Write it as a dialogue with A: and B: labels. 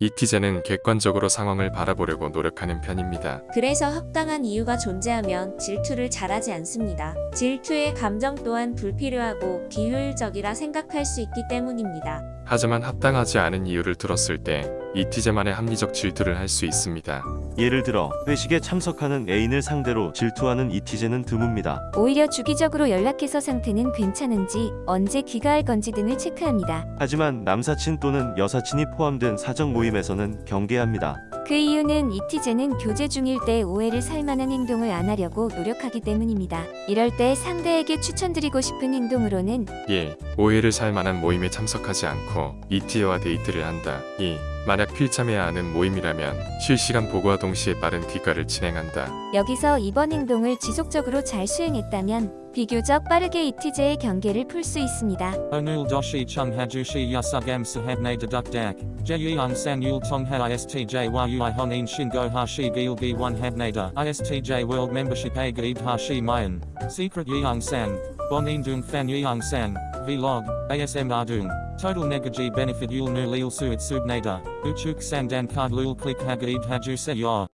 A: 이티제는 객관적으로 상황을 바라보려고 노력하는 편입니다.
B: 그래서 합당한 이유가 존재하면 질투를 잘하지 않습니다. 질투의 감정 또한 불필요하고 비효율적이라 생각할 수 있기 때문입니다.
A: 하지만 합당하지 않은 이유를 들었을 때 이티제만의 합리적 질투를 할 수 있습니다.
C: 예를 들어 회식에 참석하는 애인을 상대로 질투하는 이티제는 드뭅니다.
D: 오히려 주기적으로 연락해서 상태는 괜찮은지, 언제 귀가할 건지 등을 체크합니다.
C: 하지만 남사친 또는 여사친이 포함된 사적 모임에서는 경계합니다.
D: 그 이유는 이티제는 교제 중일 때 오해를 살 만한 행동을 안 하려고 노력하기 때문입니다. 이럴 때 상대에게 추천드리고 싶은 행동으로는
A: 1. 오해를 살 만한 모임에 참석하지 않고 이티제와 데이트를 한다. 2. 만약 필참해야 하는 모임이라면 실시간 보고와 동시에 빠른 귀가를 진행한다.
D: 여기서 이번 행동을 지속적으로 잘 수행했다면 비교적 빠르게 이티제의 경계를 풀 수 있습니다.
E: Onul doshi chung hajushi yasugam sahabne deduk dak. Jeyung san yul tongha istj yui honin shingo hashi gilgi one habnada. Istj world membership a gaib hashi mayan. Secret dung fan yeung sang. Vlog. ASM ardung. Total negaji benefit yul nu lil suit subnada. Uchuk sang dan card lul click hagaib haju se yor.